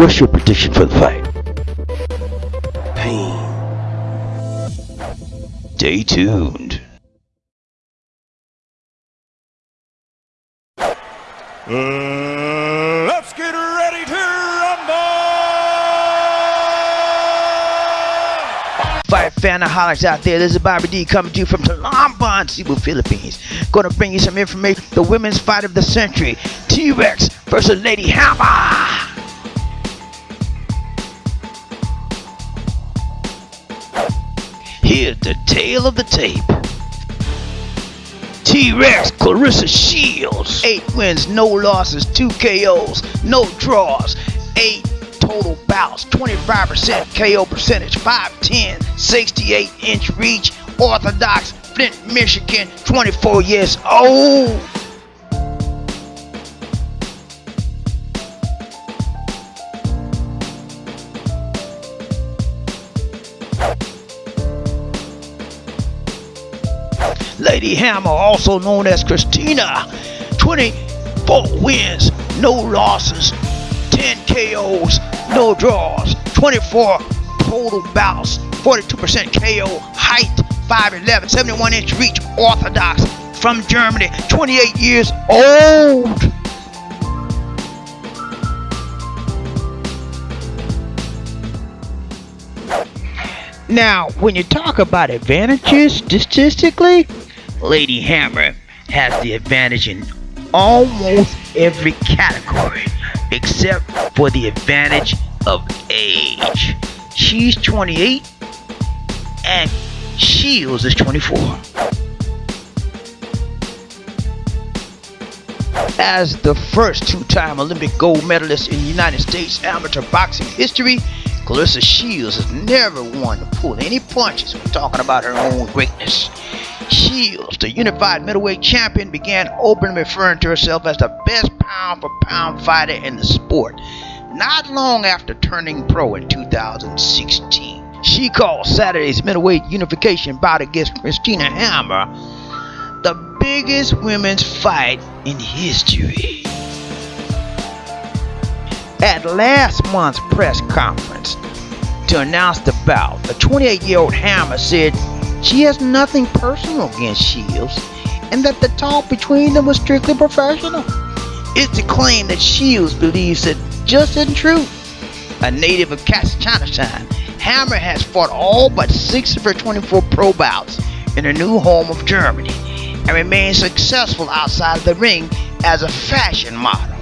What's your prediction for the fight? Pain. Stay tuned. Uh, let's get ready to rumble! Fight fanaholics out there, this is Bobby D coming to you from Talamban, Cebu, Philippines. Gonna bring you some information. The women's fight of the century, T-Rex versus Lady Hammer. Here's the tale of the tape. T-Rex Claressa Shields. 8 wins, no losses, 2 KOs, no draws, 8 total bouts, 25% KO percentage, 5'10", 68 inch reach, Orthodox, Flint, Michigan, 24 years old. Lady Hammer, also known as Christina, 24 wins, no losses, 10 KOs, no draws, 24 total bouts, 42% KO, height 5'11, 71 inch reach, orthodox, from Germany, 28 years old. Now, when you talk about advantages statistically, Lady Hammer has the advantage in almost every category except for the advantage of age. She's 28 and Shields is 24. As the first two-time Olympic gold medalist in United States amateur boxing history, Claressa Shields has never won to pull any punches when talking about her own greatness. Shields, the unified middleweight champion, began openly referring to herself as the best pound for pound fighter in the sport, not long after turning pro in 2016. She called Saturday's middleweight unification bout against Christina Hammer the biggest women's fight in history. At last month's press conference to announce the bout, the 28 year old Hammer said she has nothing personal against Shields and that the talk between them was strictly professional. It's a claim that Shields believes that just isn't true. A native of Chinatown, Hammer has fought all but six of her 24 pro bouts in her new home of Germany and remains successful outside of the ring as a fashion model.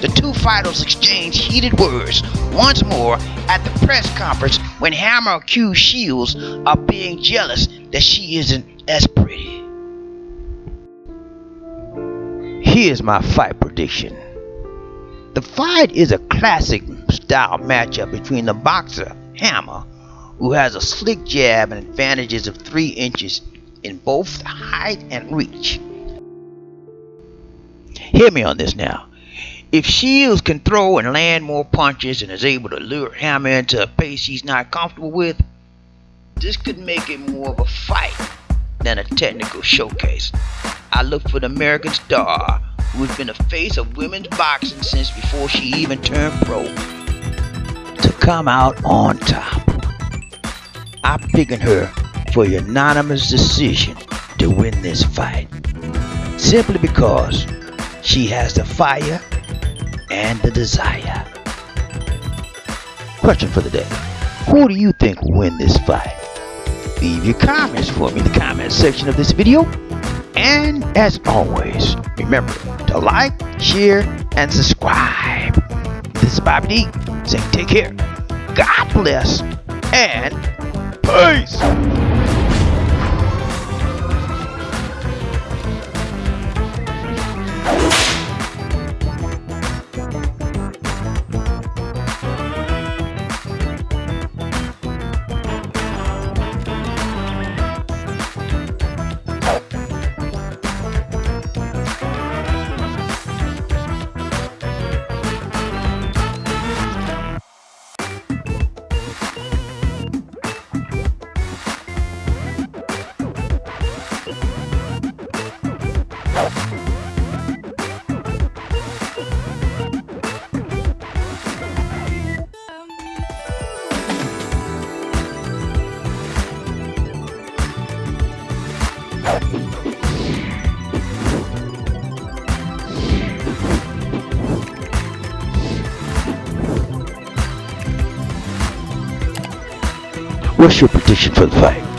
The two fighters exchanged heated words once more at the press conference when Hammer accused Shields of being jealous that she isn't as pretty. Here's my fight prediction. The fight is a classic style matchup between the boxer Hammer, who has a slick jab and advantages of 3 inches in both height and reach. Hear me on this now. If Shields can throw and land more punches and is able to lure Hammer into a pace he's not comfortable with, this could make it more of a fight than a technical showcase. I look for the American star who's been the face of women's boxing since before she even turned pro to come out on top. I'm picking her for unanimous decision to win this fight simply because she has the fire and the desire. Question for the day. Who do you think will win this fight? Leave your comments for me in the comment section of this video. And as always, remember to like, share, and subscribe. This is Bobby D saying take care, God bless, and peace! What's your prediction for the fight?